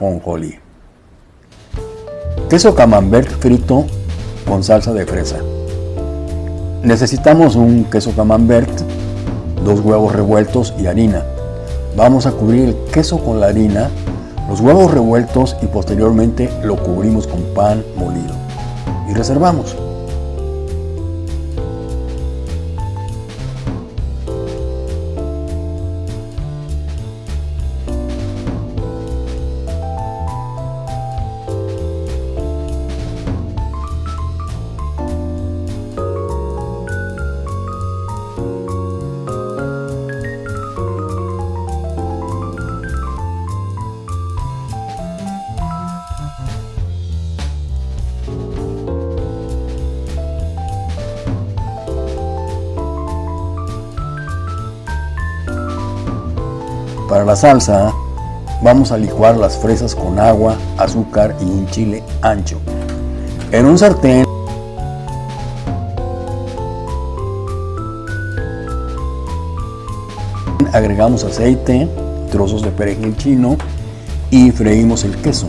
ajonjolí. Queso camembert frito con salsa de fresa. Necesitamos un queso camembert, dos huevos revueltos y harina. Vamos a cubrir el queso con la harina, los huevos revueltos y posteriormente lo cubrimos con pan molido. Y reservamos. Para la salsa vamos a licuar las fresas con agua, azúcar y un chile ancho. En un sartén agregamos aceite, trozos de perejil chino y freímos el queso.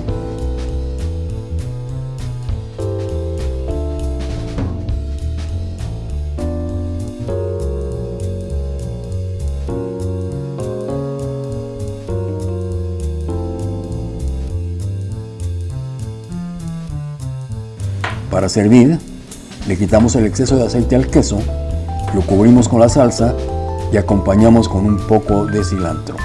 Para servir, le quitamos el exceso de aceite al queso, lo cubrimos con la salsa y acompañamos con un poco de cilantro.